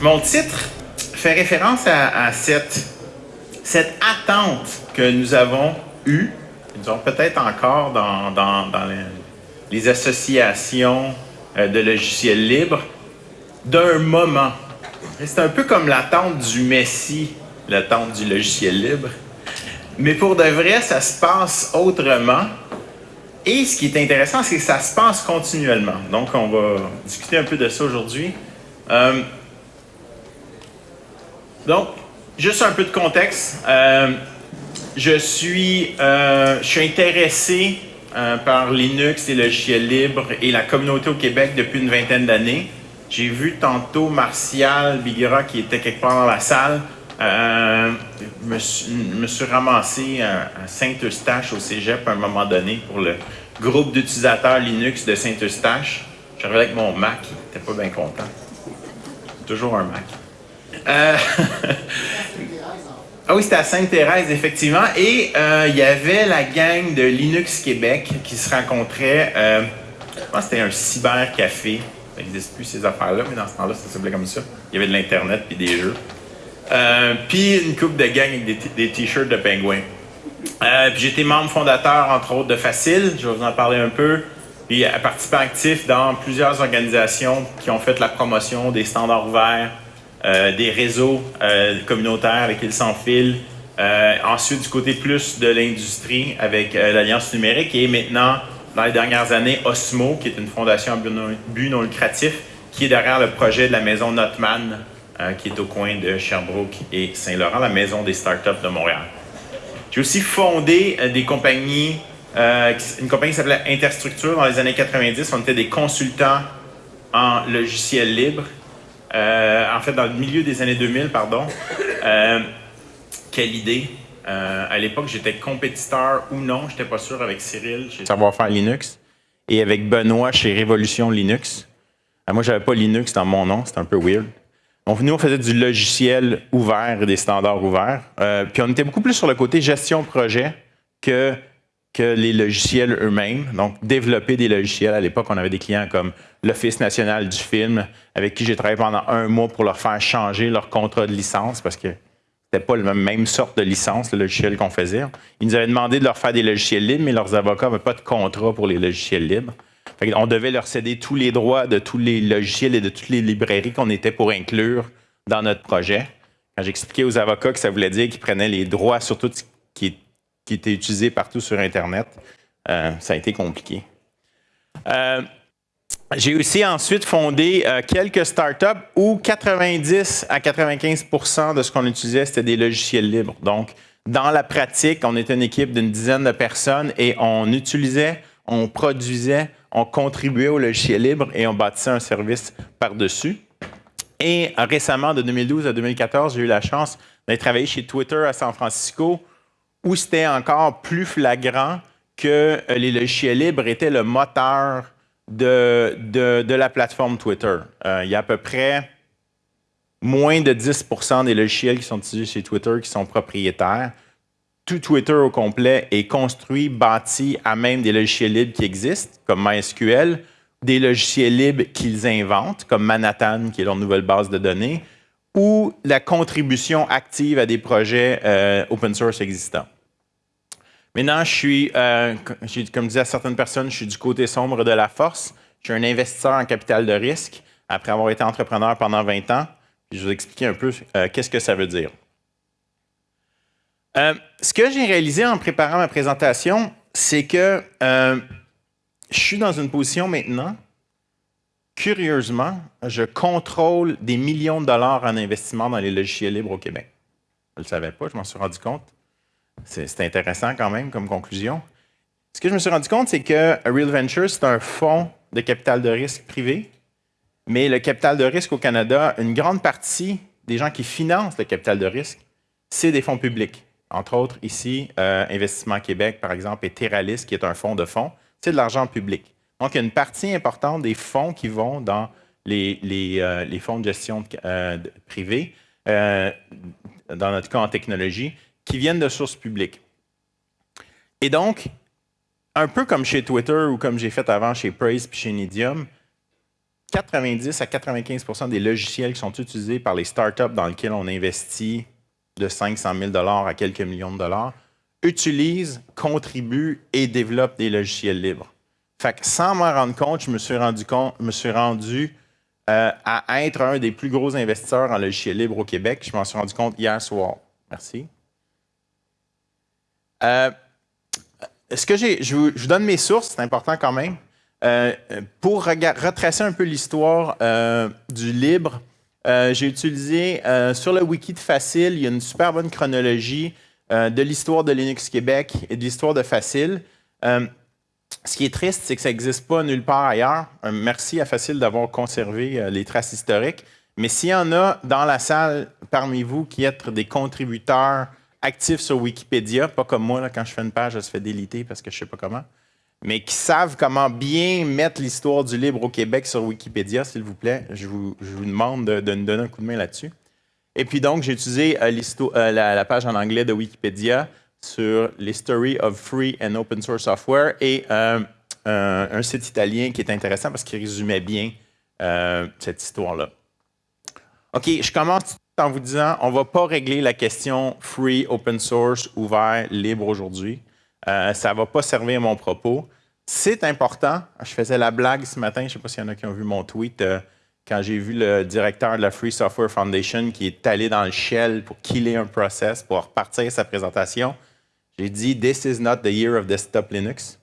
Mon titre fait référence à, cette, cette, attente que nous avons eue, nous avons peut-être encore dans, dans, les, les, associations euh, de logiciels libres, d'un moment. C'est un peu comme l'attente du Messie, l'attente du logiciel libre. Mais pour de vrai, ça se passe autrement. Et ce qui est intéressant, c'est que ça se passe continuellement. Donc, on va discuter un peu de ça aujourd'hui. Euh, donc, juste un peu de contexte. Euh, je, suis, euh, je suis intéressé par Linux, les logiciels libres et la communauté au Québec depuis une vingtaine d'années. J'ai vu tantôt Martial Biguera qui était quelque part dans la salle. Euh, me, suis ramassé à, Saint-Eustache au cégep à un moment donné pour le groupe d'utilisateurs Linux de Saint-Eustache. J'arrivais avec mon Mac, il n'était pas bien content. Toujours un Mac. Euh, ah oui, c'était à Sainte-Thérèse, effectivement. Et euh, il y avait la gang de Linux Québec qui se rencontrait. Euh, je pense que c'était un cybercafé. Ça n'existe plus ces affaires-là, mais dans ce temps-là, ça s'appelait comme ça. Il y avait de l'Internet et des jeux. Puis une coupe de gang avec des t-shirts de pingouins. Puis j'étais membre fondateur, entre autres, de Facile, je vais vous en parler un peu. Puis participant actif dans plusieurs organisations qui ont fait la promotion des standards ouverts, euh, des réseaux communautaires avec ils s'enfilent. ensuite, du côté plus de l'industrie avec l'Alliance numérique et maintenant, dans les dernières années, Osmo, qui est une fondation à but non lucratif, qui est derrière le projet de la maison Notman, qui est au coin de Sherbrooke et Saint-Laurent, la maison des startups de Montréal. J'ai aussi fondé euh, des compagnies, euh, une compagnie qui s'appelait Interstructure dans les années 90. On était des consultants en logiciel libre. Euh, en fait, dans le milieu des années 2000, pardon. quelle idée! à l'époque, j'étais compétiteur ou non, je n'étais pas sûr avec Cyril Savoir-faire Linux et avec Benoît chez Révolution Linux. moi, j'avais pas Linux dans mon nom, c'était un peu weird. Donc, nous, on faisait du logiciel ouvert et des standards ouverts. Euh, puis on était beaucoup plus sur le côté gestion projet que, que les logiciels eux-mêmes. Donc, développer des logiciels. À l'époque, on avait des clients comme l'Office national du film, avec qui j'ai travaillé pendant un mois pour leur faire changer leur contrat de licence parce que c'était pas la même sorte de licence, le logiciel qu'on faisait. Ils nous avaient demandé de leur faire des logiciels libres, mais leurs avocats n'avaient pas de contrat pour les logiciels libres on devait leur céder tous les droits de tous les logiciels et de toutes les librairies qu'on était pour inclure dans notre projet. Quand j'expliquais aux avocats que ça voulait dire qu'ils prenaient les droits sur tout ce qui, était utilisé partout sur Internet, euh, ça a été compliqué. Euh, j'ai aussi ensuite fondé euh, quelques startups où 90 à 95% de ce qu'on utilisait, c'était des logiciels libres. Donc, dans la pratique, on était une équipe d'une dizaine de personnes et on utilisait, on produisait, on contribuait au logiciel libre et on bâtissait un service par-dessus. Et récemment, de 2012 à 2014, j'ai eu la chance d'aller travailler chez Twitter à San Francisco, où c'était encore plus flagrant que euh, les logiciels libres étaient le moteur de, de, la plateforme Twitter. Euh, il y a à peu près moins de 10% des logiciels qui sont utilisés chez Twitter qui sont propriétaires tout Twitter au complet est construit, bâti à même des logiciels libres qui existent, comme MySQL, des logiciels libres qu'ils inventent, comme Manhattan, qui est leur nouvelle base de données, ou la contribution active à des projets euh, open source existants. Maintenant, je suis, euh, comme disais à certaines personnes, je suis du côté sombre de la force. Je suis un investisseur en capital de risque après avoir été entrepreneur pendant 20 ans. je vais vous expliquer un peu euh, qu'est-ce que ça veut dire. Ce que j'ai réalisé en préparant ma présentation, c'est que je suis dans une position maintenant, curieusement, je contrôle des millions de dollars en investissement dans les logiciels libres au Québec. Je ne le savais pas, je m'en suis rendu compte. C'est intéressant quand même comme conclusion. Ce que je me suis rendu compte, c'est que Real Ventures, c'est un fonds de capital de risque privé, mais le capital de risque au Canada, une grande partie des gens qui financent le capital de risque, c'est des fonds publics. Entre autres, ici, euh, Investissement Québec, par exemple, et Terralis, qui est un fonds de fonds, c'est de l'argent public. Donc, il y a une partie importante des fonds qui vont dans les, euh, fonds de gestion euh, privés, dans notre cas en technologie, qui viennent de sources publiques. Et donc, un peu comme chez Twitter ou comme j'ai fait avant chez Praise puis chez Nidium, 90 à 95% des logiciels qui sont utilisés par les startups dans lesquels on investit de 500 000 à quelques millions de dollars utilisent, contribuent et développent des logiciels libres. Fait que sans m'en rendre compte, je me suis rendu, compte, me suis rendu euh, à être un des plus gros investisseurs en logiciels libres au Québec. Je m'en suis rendu compte hier soir. Merci. Euh, ce que je, vous donne mes sources, c'est important quand même. Euh, pour retracer un peu l'histoire du libre, j'ai utilisé sur le wiki de Facile, il y a une super bonne chronologie de l'histoire de Linux Québec et de l'histoire de Facile. Ce qui est triste, c'est que ça n'existe pas nulle part ailleurs. merci à Facile d'avoir conservé euh, les traces historiques. Mais s'il y en a dans la salle parmi vous qui êtes des contributeurs actifs sur Wikipédia, pas comme moi, quand je fais une page, je se fait déliter parce que je ne sais pas comment, mais qui savent comment bien mettre l'histoire du libre au Québec sur Wikipédia, s'il vous plaît, je vous, demande de, nous donner un coup de main là-dessus. Et puis donc, j'ai utilisé euh, euh, la, page en anglais de Wikipédia sur l'History of Free and Open Source Software et euh, un, site italien qui est intéressant parce qu'il résumait bien euh, cette histoire-là. OK, je commence en vous disant, on ne va pas régler la question free, open source, ouvert, libre aujourd'hui. Euh, ça ne va pas servir mon propos. C'est important. Je faisais la blague ce matin, je ne sais pas s'il y en a qui ont vu mon tweet, quand j'ai vu le directeur de la Free Software Foundation qui est allé dans le shell pour killer un process, pour repartir sa présentation. J'ai dit This is not the year of desktop Linux.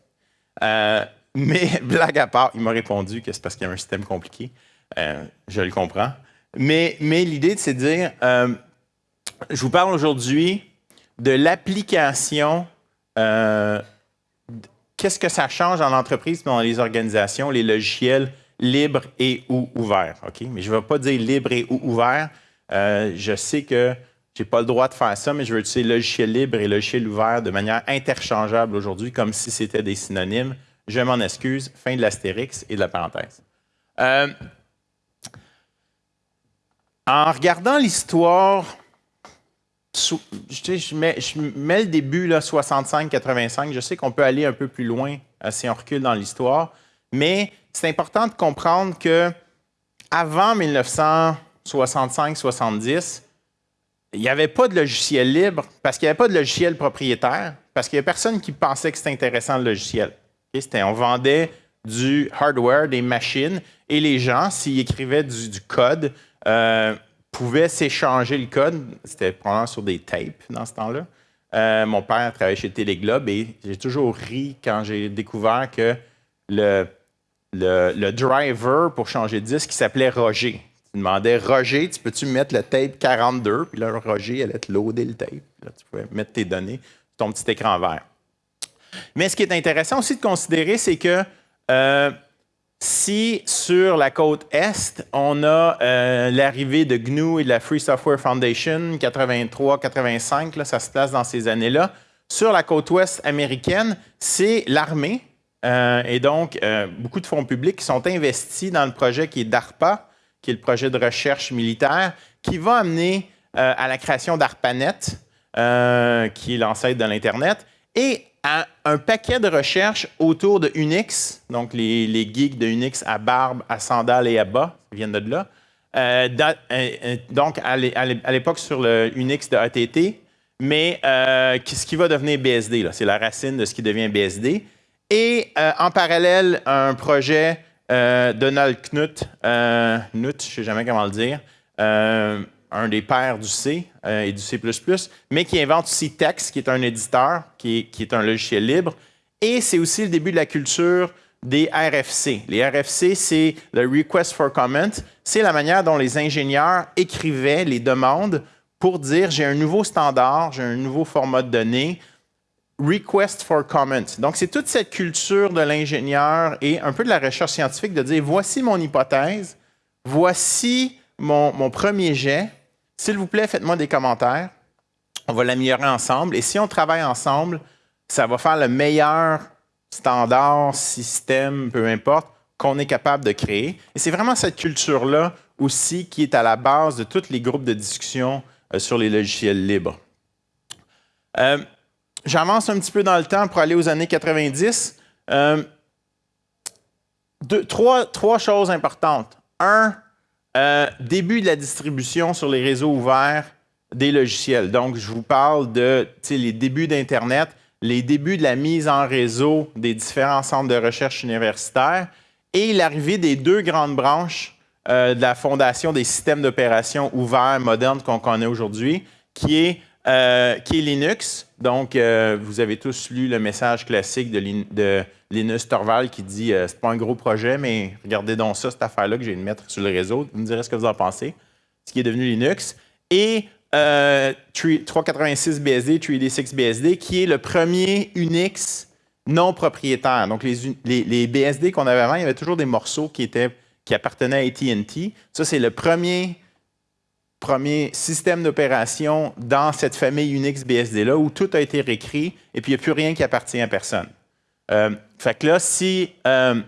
Euh, mais blague à part, il m'a répondu que c'est parce qu'il y a un système compliqué. Euh, je le comprends. Mais, mais l'idée, c'est de dire euh, je vous parle aujourd'hui de l'application. Qu'est-ce que ça change dans l'entreprise dans les organisations, les logiciels libres et ou ouverts. OK? Mais je ne vais pas dire libre et ou ouvert. je sais que je n'ai pas le droit de faire ça, mais je veux utiliser logiciel libre et logiciel ouvert de manière interchangeable aujourd'hui, comme si c'était des synonymes. Je m'en excuse. Fin de l'astérix et de la parenthèse. Euh, en regardant l'histoire, je, mets, le début 65-85. Je sais qu'on peut aller un peu plus loin euh, si on recule dans l'histoire, mais c'est important de comprendre que avant 1965-70, il n'y avait pas de logiciel libre parce qu'il n'y avait pas de logiciel propriétaire, parce qu'il n'y a personne qui pensait que c'était intéressant le logiciel. on vendait du hardware, des machines, et les gens, s'ils écrivaient du, code, euh, pouvaient s'échanger le code. C'était probablement sur des tapes dans ce temps-là. Euh, mon père travaillait chez Téléglobe et j'ai toujours ri quand j'ai découvert que le, driver pour changer de disque s'appelait Roger. Tu demandais, Roger, tu peux-tu mettre le tape 42? Puis là, Roger allait te loader le tape. Là, tu pouvais mettre tes données sur ton petit écran vert. Mais ce qui est intéressant aussi de considérer, c'est que euh, si sur la côte Est, on a euh, l'arrivée de GNU et de la Free Software Foundation, 83-85, ça se place dans ces années-là, sur la côte ouest américaine, c'est l'armée. Euh, et donc, beaucoup de fonds publics qui sont investis dans le projet qui est DARPA, qui est le projet de recherche militaire, qui va amener euh, à la création d'ARPANET, euh, qui est l'ancêtre de l'Internet, et à un paquet de recherches autour de Unix, donc les, geeks de Unix à barbe, à sandales et à bas, viennent de là. Euh, donc, à l'époque sur le Unix de ATT, mais ce qui va devenir BSD, c'est la racine de ce qui devient BSD. Et en parallèle, un projet euh, Donald Knuth, euh, je ne sais jamais comment le dire, euh, un des pères du C et du C++, mais qui invente Tex, qui est un éditeur, qui est, un logiciel libre. Et c'est aussi le début de la culture des RFC. Les RFC, c'est le Request for Comment. C'est la manière dont les ingénieurs écrivaient les demandes pour dire j'ai un nouveau standard, j'ai un nouveau format de données, request for comment. Donc, c'est toute cette culture de l'ingénieur et un peu de la recherche scientifique de dire voici mon hypothèse, voici mon, premier jet. S'il vous plaît, faites-moi des commentaires. On va l'améliorer ensemble. Et si on travaille ensemble, ça va faire le meilleur standard, système, peu importe, qu'on est capable de créer. Et c'est vraiment cette culture-là aussi qui est à la base de tous les groupes de discussion euh, sur les logiciels libres. Euh, J'avance un petit peu dans le temps pour aller aux années 90. Euh, trois choses importantes. Un, euh, début de la distribution sur les réseaux ouverts des logiciels. Donc, je vous parle de les débuts d'Internet, les débuts de la mise en réseau des différents centres de recherche universitaires et l'arrivée des deux grandes branches euh, de la fondation des systèmes d'opération ouverts modernes qu'on connaît aujourd'hui, qui est euh, qui est Linux. Donc, euh, vous avez tous lu le message classique de, Linus Torvald qui dit euh, c'est pas un gros projet, mais regardez donc ça, cette affaire-là que j'ai de mettre sur le réseau. Vous me direz ce que vous en pensez. Ce qui est devenu Linux. Et 386 BSD, 3D6 BSD, qui est le premier Unix non propriétaire. Donc, les, BSD qu'on avait avant, il y avait toujours des morceaux qui, qui appartenaient à AT&T. Ça, c'est le premier premier système d'opération dans cette famille Unix BSD-là où tout a été réécrit et puis il n'y a plus rien qui appartient à personne. Euh, fait que là, si euh,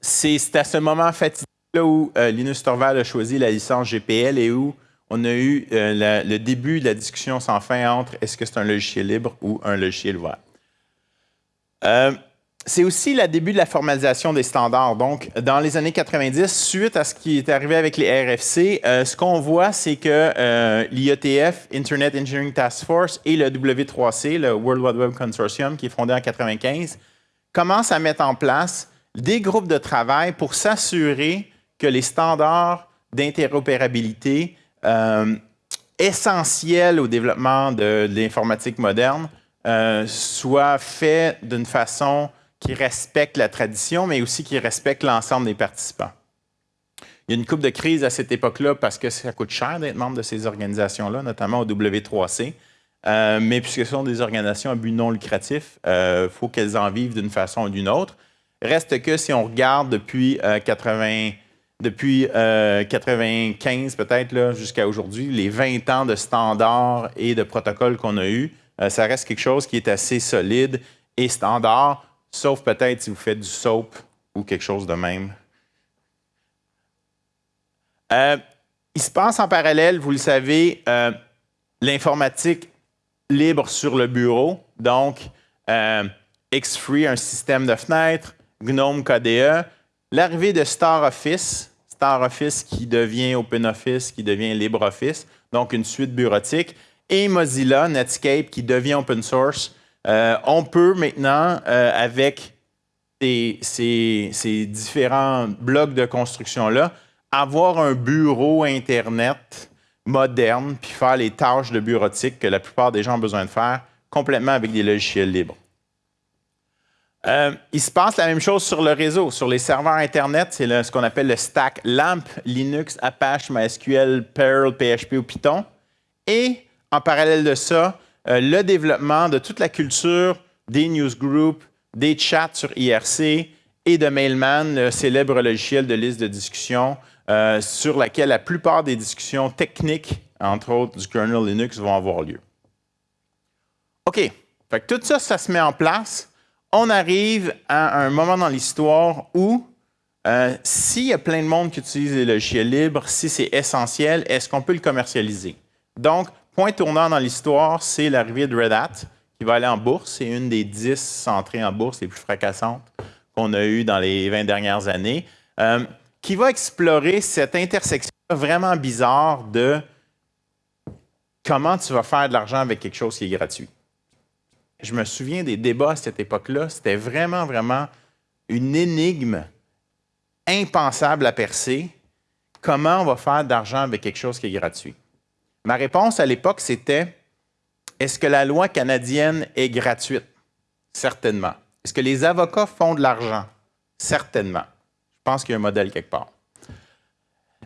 c'est à ce moment fatidique-là où euh, Linus Torvald a choisi la licence GPL et où on a eu le début de la discussion sans fin entre est-ce que c'est un logiciel libre ou un logiciel ouvert c'est aussi le début de la formalisation des standards. Donc, dans les années 90, suite à ce qui est arrivé avec les RFC, euh, ce qu'on voit, c'est que euh, l'IETF, Internet Engineering Task Force, et le W3C, le World Wide Web Consortium, qui est fondé en 95, commencent à mettre en place des groupes de travail pour s'assurer que les standards d'interopérabilité euh, essentiels au développement de l'informatique moderne soient faits d'une façon qui respecte la tradition, mais aussi qui respecte l'ensemble des participants. Il y a une coupe de crise à cette époque-là parce que ça coûte cher d'être membre de ces organisations-là, notamment au W3C. Euh, mais puisque ce sont des organisations à but non lucratif, il euh, faut qu'elles en vivent d'une façon ou d'une autre. Reste que si on regarde depuis 80, euh, depuis 95 peut-être jusqu'à aujourd'hui, les 20 ans de standards et de protocoles qu'on a eus, ça reste quelque chose qui est assez solide et standard sauf peut-être si vous faites du soap ou quelque chose de même. Euh, il se passe en parallèle, vous le savez, euh, l'informatique libre sur le bureau. Donc, euh, X-Free, un système de fenêtres, GNOME KDE, l'arrivée de Star Office, Star Office qui devient OpenOffice, qui devient LibreOffice, donc une suite bureautique, et Mozilla, Netscape, qui devient open source, euh, on peut maintenant, euh, avec ces, différents blocs de construction-là, avoir un bureau Internet moderne, puis faire les tâches de bureautique que la plupart des gens ont besoin de faire complètement avec des logiciels libres. Euh, il se passe la même chose sur le réseau. Sur les serveurs Internet, c'est ce qu'on appelle le stack LAMP, Linux, Apache, MySQL, Perl, PHP ou Python. Et en parallèle de ça, euh, le développement de toute la culture des newsgroups, des chats sur IRC et de Mailman, le célèbre logiciel de liste de discussion euh, sur laquelle la plupart des discussions techniques, entre autres du kernel Linux, vont avoir lieu. OK. Fait tout ça, ça se met en place. On arrive à un moment dans l'histoire où, euh, s'il y a plein de monde qui utilise les logiciels libres, si c'est essentiel, est-ce qu'on peut le commercialiser? Donc, point tournant dans l'histoire, c'est l'arrivée de Red Hat, qui va aller en bourse. C'est une des dix entrées en bourse les plus fracassantes qu'on a eues dans les 20 dernières années, euh, qui va explorer cette intersection vraiment bizarre de comment tu vas faire de l'argent avec quelque chose qui est gratuit. Je me souviens des débats à cette époque-là. C'était vraiment, vraiment une énigme impensable à percer. Comment on va faire de l'argent avec quelque chose qui est gratuit? Ma réponse à l'époque, c'était est-ce que la loi canadienne est gratuite? Certainement. Est-ce que les avocats font de l'argent? Certainement. Je pense qu'il y a un modèle quelque part.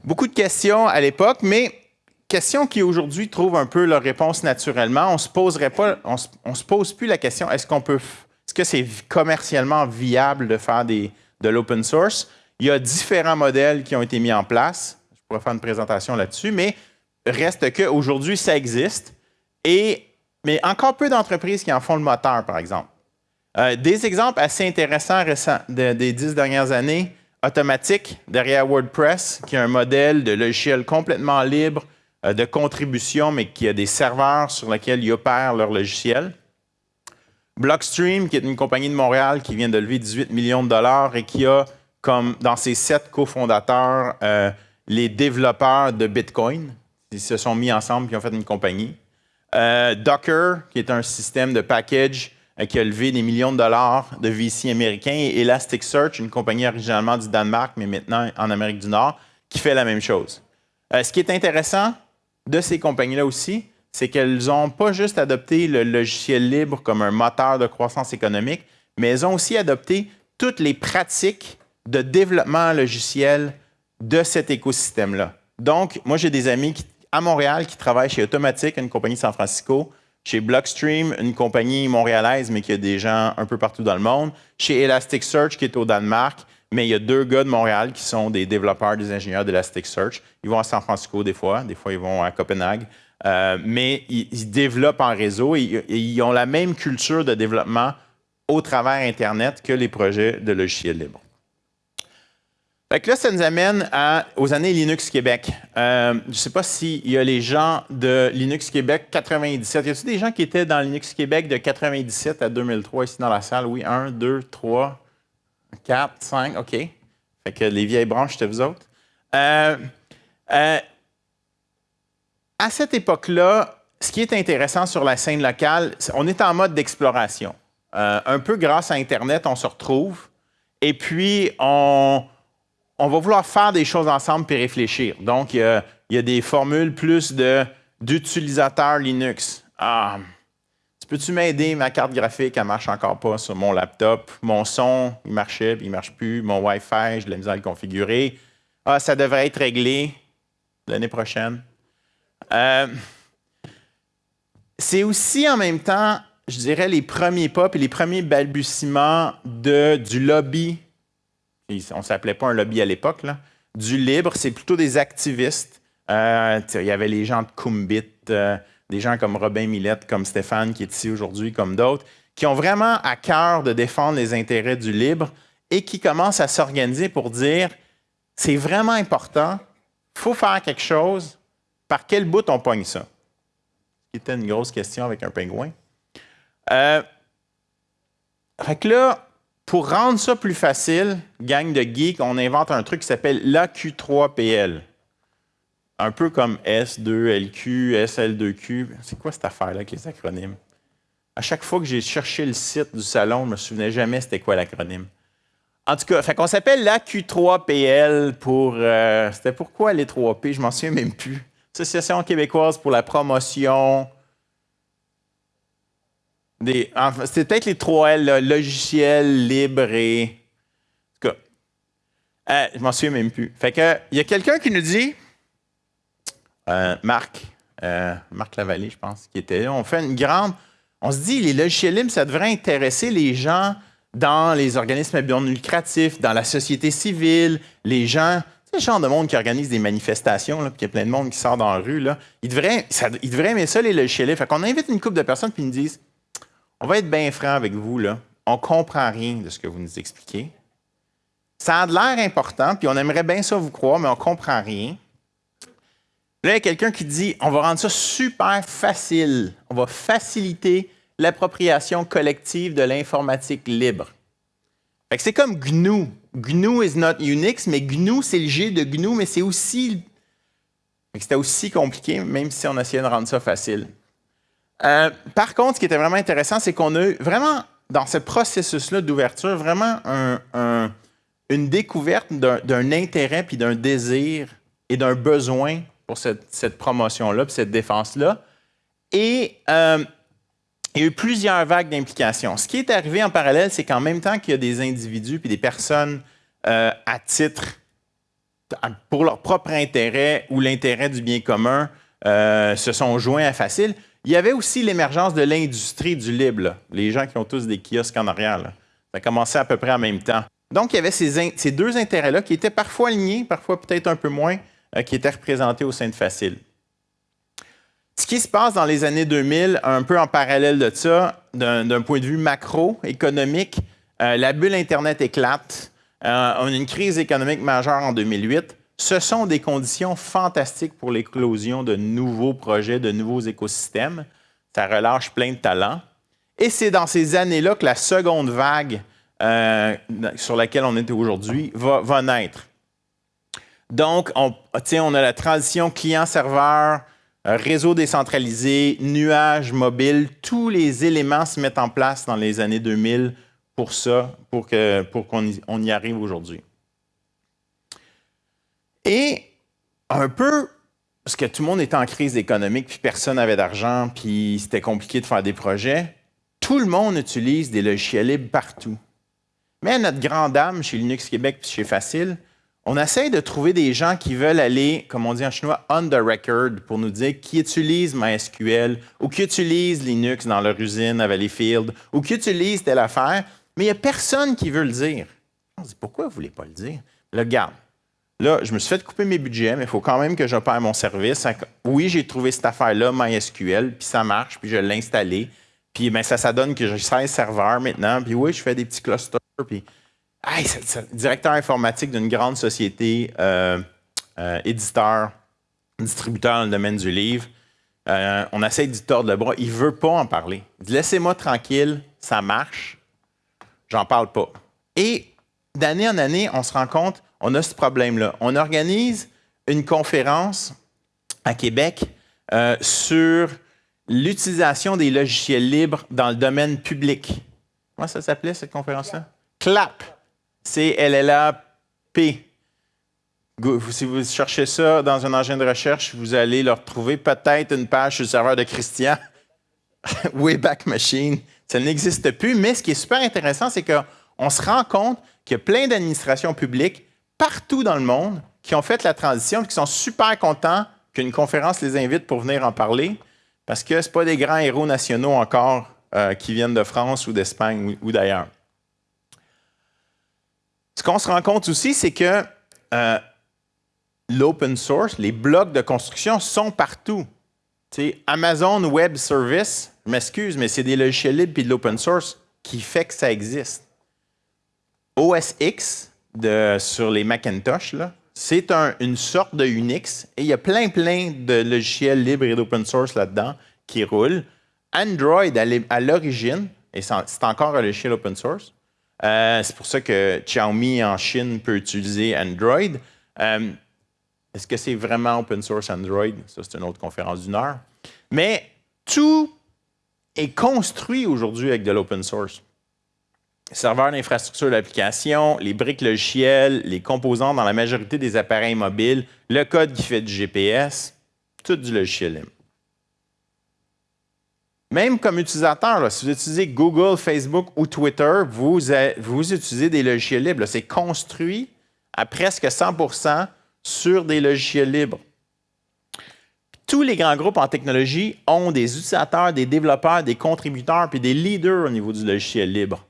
Beaucoup de questions à l'époque, mais questions qui aujourd'hui trouvent un peu leur réponse naturellement. On se poserait pas, on se, pose plus la question est-ce qu'on peut, est-ce que c'est commercialement viable de faire de l'open source? Il y a différents modèles qui ont été mis en place. Je pourrais faire une présentation là-dessus, mais Reste qu'aujourd'hui, ça existe, et, mais encore peu d'entreprises qui en font le moteur, par exemple. Euh, des exemples assez intéressants récents des dix dernières années, Automatique, derrière WordPress, qui est un modèle de logiciel complètement libre euh, de contribution, mais qui a des serveurs sur lesquels ils opèrent leur logiciel. Blockstream, qui est une compagnie de Montréal qui vient de lever 18 millions de dollars et qui a comme dans ces sept cofondateurs, euh, les développeurs de Bitcoin. Ils se sont mis ensemble et ont fait une compagnie. Euh, Docker, qui est un système de package euh, qui a levé des millions de dollars de VC américains, et Elasticsearch, une compagnie originalement du Danemark, mais maintenant en Amérique du Nord, qui fait la même chose. ce qui est intéressant de ces compagnies-là aussi, c'est qu'elles n'ont pas juste adopté le logiciel libre comme un moteur de croissance économique, mais elles ont aussi adopté toutes les pratiques de développement logiciel de cet écosystème-là. Donc, moi, j'ai des amis à Montréal qui travaillent chez Automatic, une compagnie San Francisco, chez Blockstream, une compagnie montréalaise, mais qui a des gens un peu partout dans le monde, chez Elasticsearch, qui est au Danemark, mais il y a deux gars de Montréal qui sont des développeurs, des ingénieurs d'Elasticsearch. Ils vont à San Francisco des fois, des fois ils vont à Copenhague, euh, mais ils, développent en réseau et, ils ont la même culture de développement au travers Internet que les projets de logiciels libres. Là, ça nous amène aux années Linux Québec. Euh, je ne sais pas s'il y a les gens de Linux Québec 97. Y a-t-il des gens qui étaient dans Linux Québec de 97 à 2003 ici dans la salle? Oui, 1, 2, 3, 4, 5, OK. Fait que les vieilles branches, c'était vous autres. Euh, euh, à cette époque-là, ce qui est intéressant sur la scène locale, on est en mode d'exploration. un peu grâce à Internet, on se retrouve. Et puis, on, on va vouloir faire des choses ensemble puis réfléchir. Donc, il y a, des formules plus d'utilisateurs Linux. Ah, tu peux-tu m'aider? Ma carte graphique, elle marche encore pas sur mon laptop. Mon son, il marchait, puis il marche plus. Mon Wi-Fi, je l'ai mis à le configurer. Ah, ça devrait être réglé l'année prochaine. Euh, c'est aussi en même temps, je dirais, les premiers pas et les premiers balbutiements du lobby on ne s'appelait pas un lobby à l'époque, du libre, c'est plutôt des activistes. Euh, il y avait les gens de Kumbit, euh, des gens comme Robin Millette, comme Stéphane qui est ici aujourd'hui, comme d'autres, qui ont vraiment à cœur de défendre les intérêts du libre et qui commencent à s'organiser pour dire c'est vraiment important, il faut faire quelque chose, par quel bout on pogne ça? Ce était une grosse question avec un pingouin. Euh, fait que là, pour rendre ça plus facile, gang de geeks, on invente un truc qui s'appelle l'AQ3PL. Un peu comme S2LQ, SL2Q. C'est quoi cette affaire-là avec les acronymes? À chaque fois que j'ai cherché le site du salon, je ne me souvenais jamais c'était quoi l'acronyme. En tout cas, fait qu'on s'appelle l'AQ3PL pour. Euh, c'était pourquoi les 3P? Je m'en souviens même plus. Association québécoise pour la promotion c'est peut-être les trois L, logiciel, libre et. En tout cas, euh, je m'en souviens même plus. Fait que, il y a quelqu'un qui nous dit, euh, Marc, euh, Marc Lavallée, je pense, qui était là, on fait une grande. On se dit, les logiciels libres, ça devrait intéresser les gens dans les organismes à but lucratif, dans la société civile, les gens. Le genre de monde qui organise des manifestations, puis il y a plein de monde qui sort dans la rue. Là. Ils, devraient, ils devraient aimer ça, les logiciels libres. Fait qu'on invite une couple de personnes, puis ils nous disent on va être bien franc avec vous, là. On ne comprend rien de ce que vous nous expliquez. Ça a l'air important, puis on aimerait bien ça vous croire, mais on ne comprend rien. Là, il y a quelqu'un qui dit on va rendre ça super facile. On va faciliter l'appropriation collective de l'informatique libre. C'est comme GNU. GNU is not Unix, mais GNU, c'est le G de GNU, mais c'est aussi. C'était aussi compliqué, même si on essayait de rendre ça facile. Euh, par contre, ce qui était vraiment intéressant, c'est qu'on a eu vraiment, dans ce processus-là d'ouverture, vraiment une découverte d'un intérêt, puis d'un désir et d'un besoin pour cette, promotion-là, puis cette défense-là. Et euh, il y a eu plusieurs vagues d'implications. Ce qui est arrivé en parallèle, c'est qu'en même temps qu'il y a des individus puis des personnes euh, à titre pour leur propre intérêt ou l'intérêt du bien commun se sont joints à Facile, il y avait aussi l'émergence de l'industrie du libre, les gens qui ont tous des kiosques en arrière. Ça a commencé à peu près en même temps. Donc, il y avait ces, deux intérêts-là qui étaient parfois alignés, parfois peut-être un peu moins, euh, qui étaient représentés au sein de Facile. Ce qui se passe dans les années 2000, un peu en parallèle de ça, d'un point de vue macroéconomique, euh, la bulle Internet éclate. Euh, on a une crise économique majeure en 2008 ce sont des conditions fantastiques pour l'éclosion de nouveaux projets, de nouveaux écosystèmes. Ça relâche plein de talents. Et c'est dans ces années-là que la seconde vague sur laquelle on est aujourd'hui va, naître. Donc, on, on a la transition client-serveur, réseau décentralisé, nuage mobile, tous les éléments se mettent en place dans les années 2000 pour ça, pour qu'on pour qu'on y, arrive aujourd'hui. Et un peu, parce que tout le monde était en crise économique, puis personne n'avait d'argent, puis c'était compliqué de faire des projets, tout le monde utilise des logiciels libres partout. Mais notre grande dame, chez Linux Québec puis chez Facile, on essaie de trouver des gens qui veulent aller, comme on dit en chinois, on the record pour nous dire qui utilise MySQL ou qui utilise Linux dans leur usine à Valleyfield ou qui utilise telle affaire, mais il n'y a personne qui veut le dire. On se dit, pourquoi vous ne voulez pas le dire? Là, regarde, là, je me suis fait couper mes budgets, mais il faut quand même que j'opère mon service. Oui, j'ai trouvé cette affaire-là, MySQL, puis ça marche, puis je l'ai installé. Puis ben, ça, ça donne que j'ai 16 serveurs maintenant, puis oui, je fais des petits clusters, puis Hey, directeur informatique d'une grande société, euh, euh, éditeur, distributeur dans le domaine du livre. Euh, on essaie d'y tordre le bras. Il ne veut pas en parler. Il dit Laissez-moi tranquille, ça marche. J'en parle pas. Et d'année en année, on se rend compte, on a ce problème-là. On organise une conférence à Québec sur l'utilisation des logiciels libres dans le domaine public. Comment ça s'appelait cette conférence-là? CLAP. C-L-L-A-P. Si vous cherchez ça dans un engin de recherche, vous allez le retrouver peut-être une page sur le serveur de Christian. Wayback Machine. Ça n'existe plus, mais ce qui est super intéressant, c'est qu'on se rend compte qu'il y a plein d'administrations publiques partout dans le monde qui ont fait la transition qui sont super contents qu'une conférence les invite pour venir en parler parce que ce pas des grands héros nationaux encore euh, qui viennent de France ou d'Espagne ou d'ailleurs. Ce qu'on se rend compte aussi, c'est que euh, l'open source, les blocs de construction sont partout. Amazon Web Service, je m'excuse, mais c'est des logiciels libres et de l'open source qui fait que ça existe. OS X sur les Macintosh, c'est une sorte de Unix et il y a plein, plein de logiciels libres et d'open source là-dedans qui roulent. Android, à l'origine, et c'est encore un logiciel open source, euh, c'est pour ça que Xiaomi en Chine peut utiliser Android. Euh, est-ce que c'est vraiment open source Android? Ça, c'est une autre conférence d'une heure. Mais tout est construit aujourd'hui avec de l'open source. Serveurs d'infrastructure d'application, les briques logicielles, les composants dans la majorité des appareils mobiles, le code qui fait du GPS, tout du logiciel libre. Même comme utilisateur, si vous utilisez Google, Facebook ou Twitter, vous, vous utilisez des logiciels libres. C'est construit à presque 100% sur des logiciels libres. Tous les grands groupes en technologie ont des utilisateurs, des développeurs, des contributeurs puis des leaders au niveau du logiciel libre.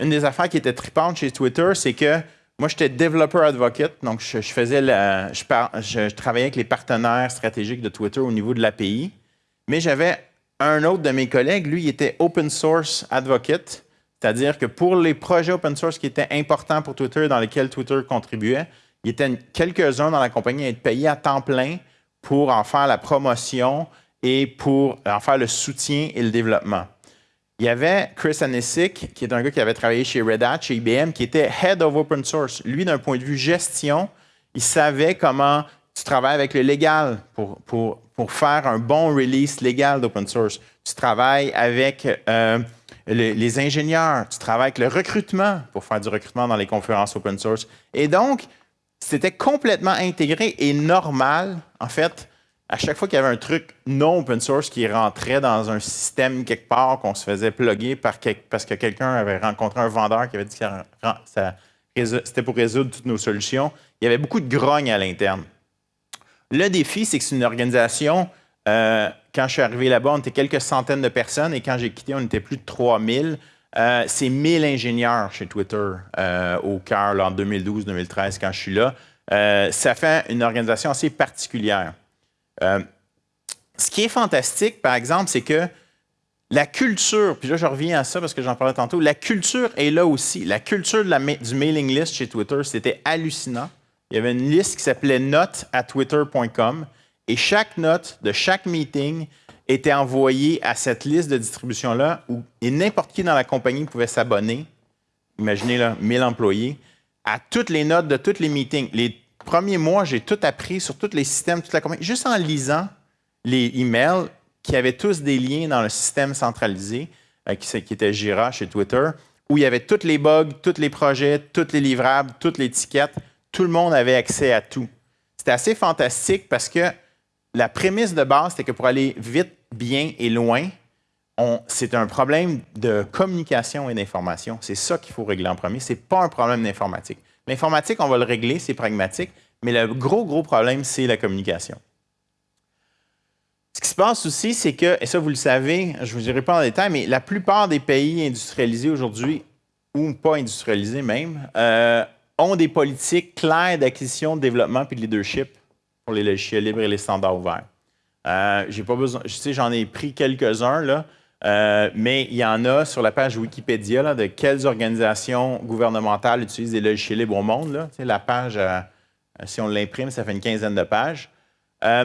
Une des affaires qui était tripante chez Twitter, c'est que moi, j'étais développeur advocate, donc je, faisais je, je, travaillais avec les partenaires stratégiques de Twitter au niveau de l'API, mais j'avais un autre de mes collègues, lui, il était open source advocate, c'est-à-dire que pour les projets open source qui étaient importants pour Twitter, dans lesquels Twitter contribuait, il était quelques-uns dans la compagnie à être payés à temps plein pour en faire la promotion et pour en faire le soutien et le développement. Il y avait Chris Anisic, qui est un gars qui avait travaillé chez Red Hat, chez IBM, qui était Head of Open Source. Lui, d'un point de vue gestion, il savait comment tu travailles avec le légal pour, pour, pour faire un bon release légal d'open source. Tu travailles avec euh, les, ingénieurs, tu travailles avec le recrutement pour faire du recrutement dans les conférences open source. Et donc, c'était complètement intégré et normal, en fait, à chaque fois qu'il y avait un truc non open source qui rentrait dans un système quelque part, qu'on se faisait plugger parce que quelqu'un avait rencontré un vendeur qui avait dit que c'était pour résoudre toutes nos solutions, il y avait beaucoup de grogne à l'interne. Le défi, c'est que c'est une organisation, euh, quand je suis arrivé là-bas, on était quelques centaines de personnes et quand j'ai quitté, on était plus de 3000. Euh, c'est 1000 ingénieurs chez Twitter euh, au cœur en 2012-2013 quand je suis là. ça fait une organisation assez particulière. Ce qui est fantastique, par exemple, c'est que la culture, puis là je reviens à ça parce que j'en parlais tantôt, la culture est là aussi. La culture du mailing list chez Twitter, c'était hallucinant il y avait une liste qui s'appelait notes à twitter.com et chaque note de chaque meeting était envoyée à cette liste de distribution-là où n'importe qui dans la compagnie pouvait s'abonner imaginez là, 1000 employés, à toutes les notes de tous les meetings. Premiers mois, j'ai tout appris sur tous les systèmes, toute la compagnie, juste en lisant les emails qui avaient tous des liens dans le système centralisé, euh, qui, qui était Jira chez Twitter, où il y avait tous les bugs, tous les projets, tous les livrables, toutes les étiquettes. Tout le monde avait accès à tout. C'était assez fantastique parce que la prémisse de base, c'était que pour aller vite, bien et loin, c'est un problème de communication et d'information. C'est ça qu'il faut régler en premier. Ce n'est pas un problème d'informatique. L'informatique, on va le régler, c'est pragmatique, mais le gros, gros problème, c'est la communication. Ce qui se passe aussi, c'est que, et ça vous le savez, je ne vous dirai pas en détail, mais la plupart des pays industrialisés aujourd'hui, ou pas industrialisés même, euh, ont des politiques claires d'acquisition, de développement et de leadership pour les logiciels libres et les standards ouverts. Euh, j'ai pas besoin, je sais, j'en ai pris quelques-uns, là, euh, mais il y en a sur la page Wikipédia de quelles organisations gouvernementales utilisent des logiciels libres au monde. Là. la page, euh, si on l'imprime, ça fait une quinzaine de pages. Euh,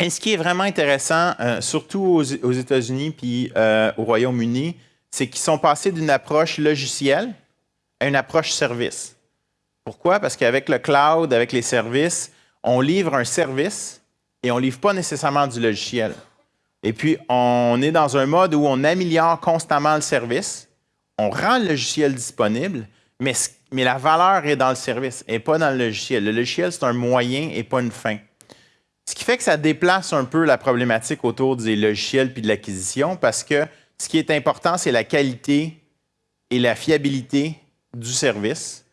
et ce qui est vraiment intéressant, surtout aux, États-Unis puis au Royaume-Uni, c'est qu'ils sont passés d'une approche logicielle à une approche service. Pourquoi? Parce qu'avec le cloud, avec les services, on livre un service et on ne livre pas nécessairement du logiciel. Et puis, on est dans un mode où on améliore constamment le service, on rend le logiciel disponible, mais, la valeur est dans le service et pas dans le logiciel. Le logiciel, c'est un moyen et pas une fin. Ce qui fait que ça déplace un peu la problématique autour des logiciels puis de l'acquisition parce que ce qui est important, c'est la qualité et la fiabilité du service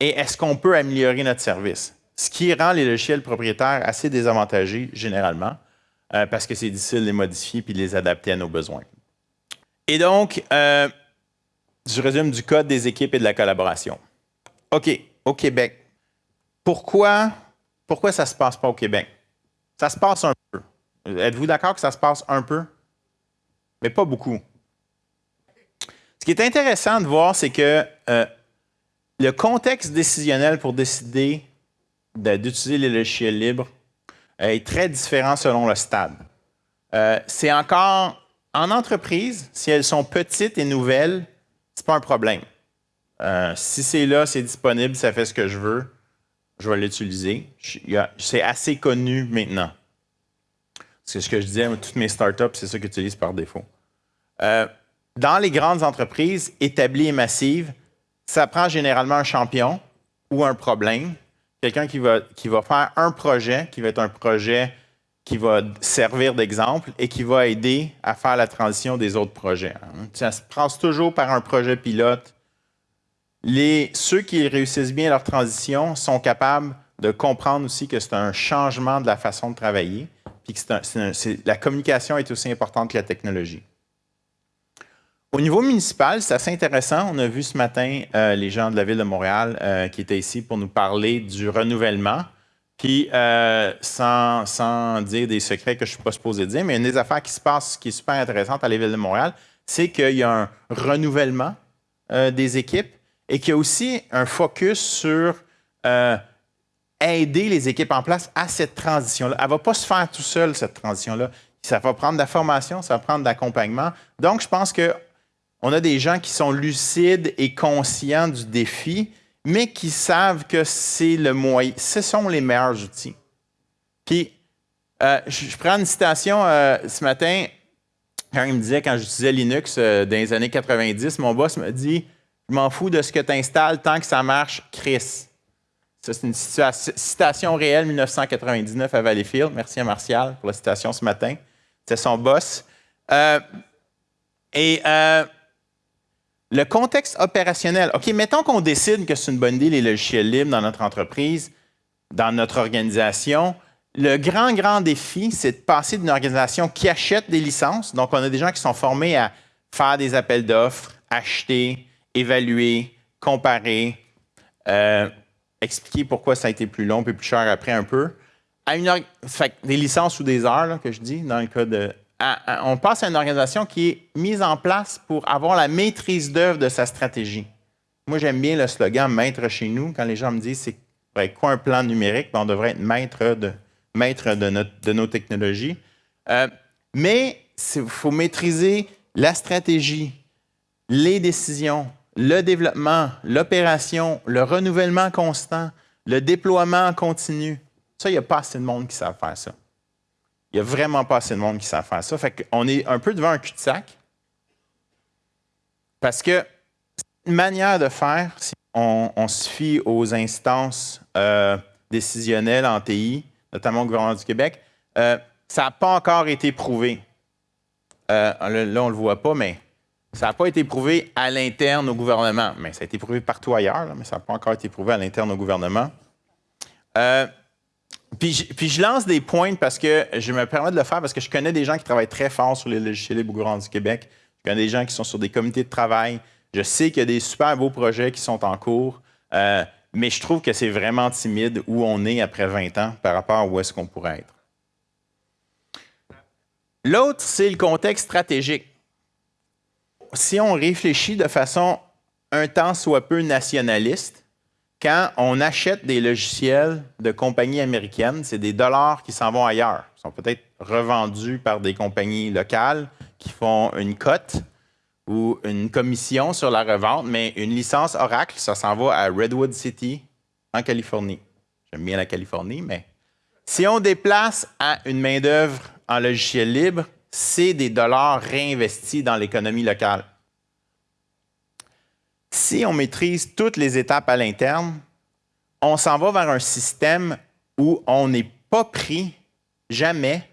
et est-ce qu'on peut améliorer notre service? Ce qui rend les logiciels propriétaires assez désavantagés généralement. Euh, parce que c'est difficile de les modifier puis de les adapter à nos besoins. Et donc, euh, je résume du code des équipes et de la collaboration. OK, au Québec. Pourquoi, pourquoi ça ne se passe pas au Québec? Ça se passe un peu. Êtes-vous d'accord que ça se passe un peu? Mais pas beaucoup. Ce qui est intéressant de voir, c'est que euh, le contexte décisionnel pour décider d'utiliser les logiciels libres est très différent selon le stade. Euh, c'est encore en entreprise, si elles sont petites et nouvelles, ce n'est pas un problème. Euh, si c'est là, c'est disponible, ça fait ce que je veux, je vais l'utiliser. C'est assez connu maintenant. C'est ce que je disais, toutes mes startups, c'est ça qu'ils utilisent par défaut. dans les grandes entreprises établies et massives, ça prend généralement un champion ou un problème quelqu'un qui va, faire un projet, qui va être un projet qui va servir d'exemple et qui va aider à faire la transition des autres projets. Hein. Ça se passe toujours par un projet pilote. Ceux qui réussissent bien leur transition sont capables de comprendre aussi que c'est un changement de la façon de travailler, puis que la communication est aussi importante que la technologie. Au niveau municipal, c'est assez intéressant. On a vu ce matin euh, les gens de la Ville de Montréal euh, qui étaient ici pour nous parler du renouvellement. Puis, euh, sans, dire des secrets que je ne suis pas supposé dire, mais une des affaires qui se passe, qui est super intéressante à la Ville de Montréal, c'est qu'il y a un renouvellement des équipes et qu'il y a aussi un focus sur aider les équipes en place à cette transition-là. Elle ne va pas se faire tout seul, cette transition-là. Ça va prendre de la formation, ça va prendre de l'accompagnement. Donc, je pense que on a des gens qui sont lucides et conscients du défi, mais qui savent que c'est le moyen, ce sont les meilleurs outils. Puis, euh, je, prends une citation euh, ce matin, quand il me disait, quand j'utilisais Linux euh, dans les années 90, mon boss me dit Je m'en fous de ce que tu installes tant que ça marche, Chris. Ça, c'est une citation réelle, 1999 à Valleyfield. Merci à Martial pour la citation ce matin. C'est son boss. et le contexte opérationnel. OK, mettons qu'on décide que c'est une bonne idée les logiciels libres dans notre entreprise, dans notre organisation. Le grand, grand défi, c'est de passer d'une organisation qui achète des licences. Donc, on a des gens qui sont formés à faire des appels d'offres, acheter, évaluer, comparer, euh, expliquer pourquoi ça a été plus long et plus cher après un peu. À une, des licences ou des heures, que je dis, dans le cas de on passe à une organisation qui est mise en place pour avoir la maîtrise d'œuvre de sa stratégie. Moi, j'aime bien le slogan maître chez nous. Quand les gens me disent c'est quoi un plan numérique, ben, on devrait être maître de, maître de, nos technologies. Euh, mais il faut maîtriser la stratégie, les décisions, le développement, l'opération, le renouvellement constant, le déploiement continu. Ça, il n'y a pas assez de monde qui savent faire ça. Il n'y a vraiment pas assez de monde qui savent faire ça. Fait qu'on est un peu devant un cul-de-sac. Parce que une manière de faire, si on, se fie aux instances euh, décisionnelles en TI, notamment au gouvernement du Québec, euh, ça n'a pas encore été prouvé. Euh, là, on ne le voit pas, mais ça n'a pas été prouvé à l'interne au gouvernement. Mais ça a été prouvé partout ailleurs, mais ça n'a pas encore été prouvé à l'interne au gouvernement. Puis, je lance des points parce que je me permets de le faire parce que je connais des gens qui travaillent très fort sur les logiciels libres gouvernement du Québec. Je connais des gens qui sont sur des comités de travail. Je sais qu'il y a des super beaux projets qui sont en cours, euh, mais je trouve que c'est vraiment timide où on est après 20 ans par rapport à où est-ce qu'on pourrait être. L'autre, c'est le contexte stratégique. Si on réfléchit de façon un temps soit peu nationaliste, quand on achète des logiciels de compagnies américaines, c'est des dollars qui s'en vont ailleurs. Ils sont peut-être revendus par des compagnies locales qui font une cote ou une commission sur la revente, mais une licence Oracle, ça s'en va à Redwood City, en Californie. J'aime bien la Californie, mais si on déplace à une main-d'œuvre en logiciel libre, c'est des dollars réinvestis dans l'économie locale. Si on maîtrise toutes les étapes à l'interne, on s'en va vers un système où on n'est pas pris jamais,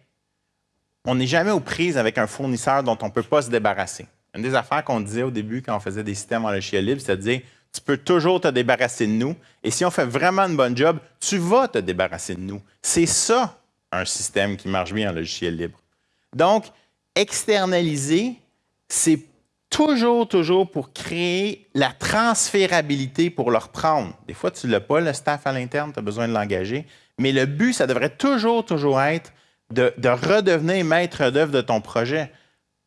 on n'est jamais aux prises avec un fournisseur dont on ne peut pas se débarrasser. Une des affaires qu'on disait au début quand on faisait des systèmes en logiciel libre, c'est de dire tu peux toujours te débarrasser de nous. Et si on fait vraiment une bonne job, tu vas te débarrasser de nous. C'est ça, un système qui marche bien en logiciel libre. Donc, externaliser, c'est toujours, toujours pour créer la transférabilité pour le reprendre. Des fois, tu ne l'as pas, le staff à l'interne, tu as besoin de l'engager. Mais le but, ça devrait toujours, toujours être de, de redevenir maître d'œuvre de ton projet.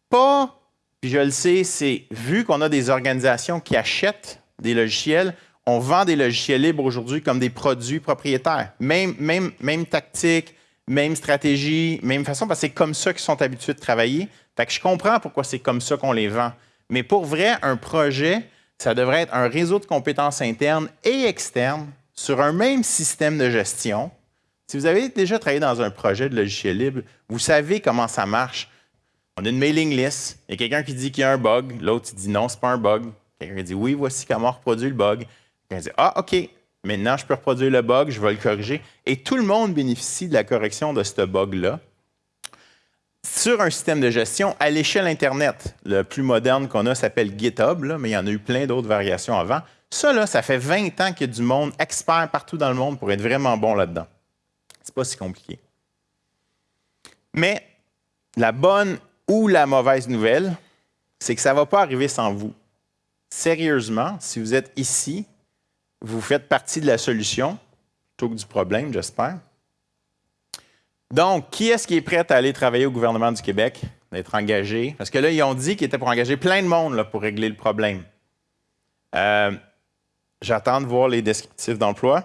Pas puis je le sais, c'est vu qu'on a des organisations qui achètent des logiciels, on vend des logiciels libres aujourd'hui comme des produits propriétaires. Même, même, même tactique, même stratégie, même façon, parce que c'est comme ça qu'ils sont habitués de travailler. Fait que je comprends pourquoi c'est comme ça qu'on les vend. Mais pour vrai, un projet, ça devrait être un réseau de compétences internes et externes sur un même système de gestion. Si vous avez déjà travaillé dans un projet de logiciel libre, vous savez comment ça marche. On a une mailing list. Il y a quelqu'un qui dit qu'il y a un bug. L'autre, dit non, c'est pas un bug. Quelqu'un dit oui, voici comment on reproduit le bug. Quelqu'un dit ah, OK, maintenant je peux reproduire le bug, je vais le corriger. Et tout le monde bénéficie de la correction de ce bug-là sur un système de gestion à l'échelle Internet. Le plus moderne qu'on a s'appelle GitHub, mais il y en a eu plein d'autres variations avant. Ça, là, ça fait 20 ans qu'il y a du monde expert partout dans le monde pour être vraiment bon là-dedans. C'est pas si compliqué. Mais la bonne ou la mauvaise nouvelle, c'est que ça ne va pas arriver sans vous. Sérieusement, si vous êtes ici, vous faites partie de la solution plutôt que du problème, j'espère. Donc, qui est-ce qui est prêt à aller travailler au gouvernement du Québec, d'être engagé? Parce que là, ils ont dit qu'ils étaient pour engager plein de monde pour régler le problème. Euh, j'attends de voir les descriptifs d'emploi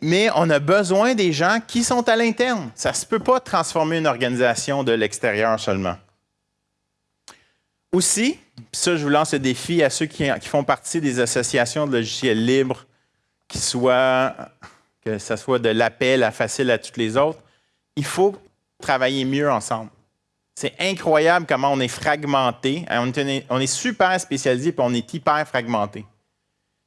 mais on a besoin des gens qui sont à l'interne. Ça ne se peut pas transformer une organisation de l'extérieur seulement. Aussi, ça, je vous lance le défi à ceux qui, font partie des associations de logiciels libres, qui soient, que ce soit de l'appel à facile à toutes les autres, il faut travailler mieux ensemble. C'est incroyable comment on est fragmenté. On est, on est super spécialisé, puis on est hyper fragmenté.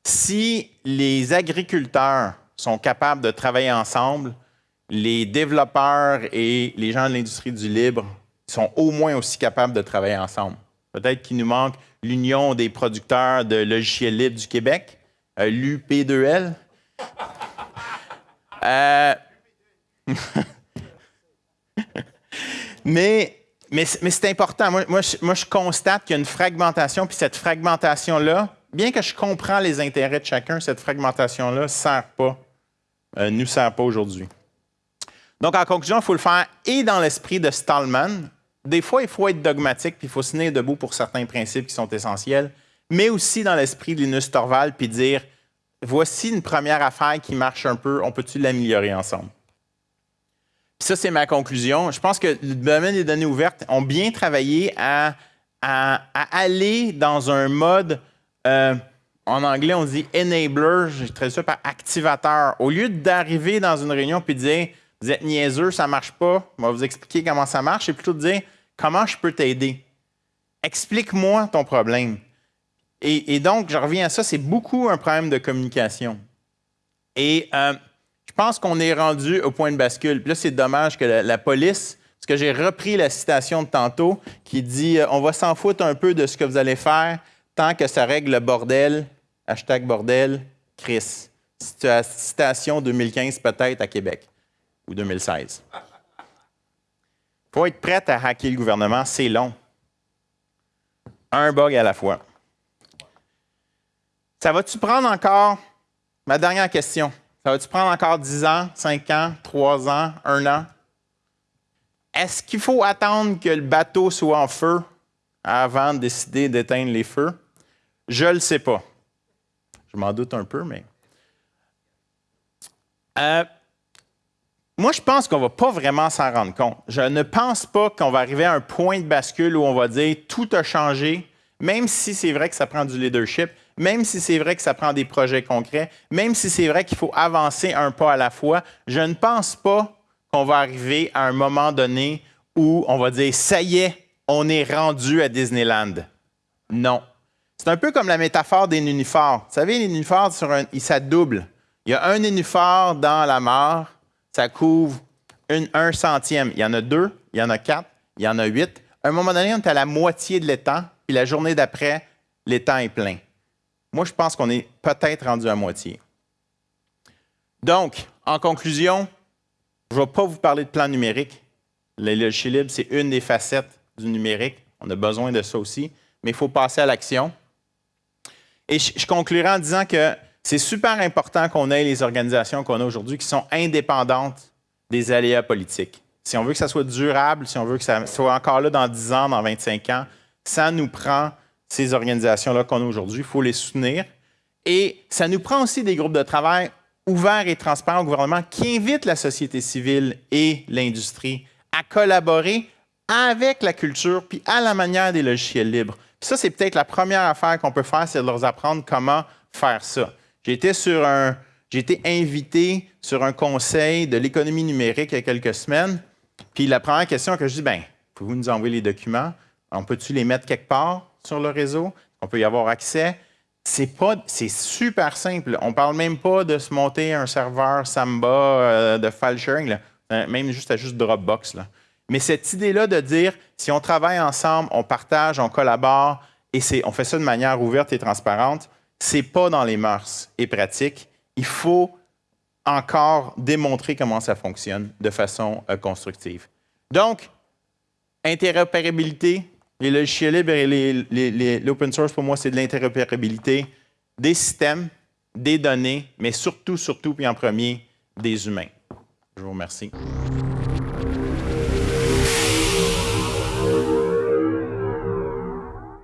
Si les agriculteurs sont capables de travailler ensemble, les développeurs et les gens de l'industrie du libre sont au moins aussi capables de travailler ensemble. Peut-être qu'il nous manque l'Union des producteurs de logiciels libres du Québec, euh, l'UP2L. Euh, mais, c'est important. Moi, je, constate qu'il y a une fragmentation, puis cette fragmentation-là, bien que je comprends les intérêts de chacun, cette fragmentation-là ne sert pas ne nous sert pas aujourd'hui. Donc, en conclusion, il faut le faire et dans l'esprit de Stallman. Des fois, il faut être dogmatique, puis il faut se tenir debout pour certains principes qui sont essentiels, mais aussi dans l'esprit de Linus Torvald, puis dire voici une première affaire qui marche un peu, on peut-tu l'améliorer ensemble? Puis ça, c'est ma conclusion. Je pense que le domaine des données ouvertes ont bien travaillé à, aller dans un mode euh, en anglais, on dit enabler, je traduis ça par activateur. Au lieu d'arriver dans une réunion et de dire Vous êtes niaiseux, ça ne marche pas, on va vous expliquer comment ça marche, c'est plutôt de dire Comment je peux t'aider? Explique-moi ton problème. Et, donc, je reviens à ça, c'est beaucoup un problème de communication. Et euh, je pense qu'on est rendu au point de bascule. Puis là, c'est dommage que la, police, parce que j'ai repris la citation de tantôt qui dit euh, On va s'en foutre un peu de ce que vous allez faire tant que ça règle le bordel, hashtag bordel, Chris. Citation 2015 peut-être à Québec ou 2016. Il faut être prêt à hacker le gouvernement, c'est long. Un bug à la fois. Ça va-tu prendre encore, ma dernière question, ça va-tu prendre encore 10 ans, 5 ans, 3 ans, 1 an? Est-ce qu'il faut attendre que le bateau soit en feu avant de décider d'éteindre les feux? Je ne le sais pas. Je m'en doute un peu, mais. Euh, moi, je pense qu'on ne va pas vraiment s'en rendre compte. Je ne pense pas qu'on va arriver à un point de bascule où on va dire tout a changé, même si c'est vrai que ça prend du leadership, même si c'est vrai que ça prend des projets concrets, même si c'est vrai qu'il faut avancer un pas à la fois. Je ne pense pas qu'on va arriver à un moment donné où on va dire ça y est, on est rendu à Disneyland. Non. C'est un peu comme la métaphore des nénuphars. Vous savez, les nénuphars, ça double. Il y a un nénuphar dans la mare, ça couvre un centième. Il y en a deux, il y en a quatre, il y en a huit. À un moment donné, on est à la moitié de l'étang, puis la journée d'après, l'étang est plein. Moi, je pense qu'on est peut-être rendu à moitié. Donc, en conclusion, je ne vais pas vous parler de plan numérique. Le logiciel libre, c'est une des facettes du numérique. On a besoin de ça aussi, mais il faut passer à l'action. Et je, conclurai en disant que c'est super important qu'on ait les organisations qu'on a aujourd'hui qui sont indépendantes des aléas politiques. Si on veut que ça soit durable, si on veut que ça soit encore là dans 10 ans, dans 25 ans, ça nous prend ces organisations-là qu'on a aujourd'hui. Il faut les soutenir. Et ça nous prend aussi des groupes de travail ouverts et transparents au gouvernement qui invitent la société civile et l'industrie à collaborer avec la culture puis à la manière des logiciels libres ça, c'est peut-être la première affaire qu'on peut faire, c'est de leur apprendre comment faire ça. J'ai été sur un, j'ai été invité sur un conseil de l'économie numérique il y a quelques semaines. Puis la première question que je dis, ben, pouvez-vous nous envoyer les documents? On peut-tu les mettre quelque part? Sur le réseau? On peut y avoir accès? C'est pas, c'est super simple. On parle même pas de se monter un serveur Samba euh, de file sharing, euh, même juste à juste Dropbox. Là. Mais cette idée-là de dire, si on travaille ensemble, on partage, on collabore, et on fait ça de manière ouverte et transparente, c'est pas dans les mœurs et pratiques. Il faut encore démontrer comment ça fonctionne de façon euh, constructive. Donc, interopérabilité, les logiciels libres et l'open source, pour moi, c'est de l'interopérabilité des systèmes, des données, mais surtout, surtout, puis en premier, des humains. Je vous remercie.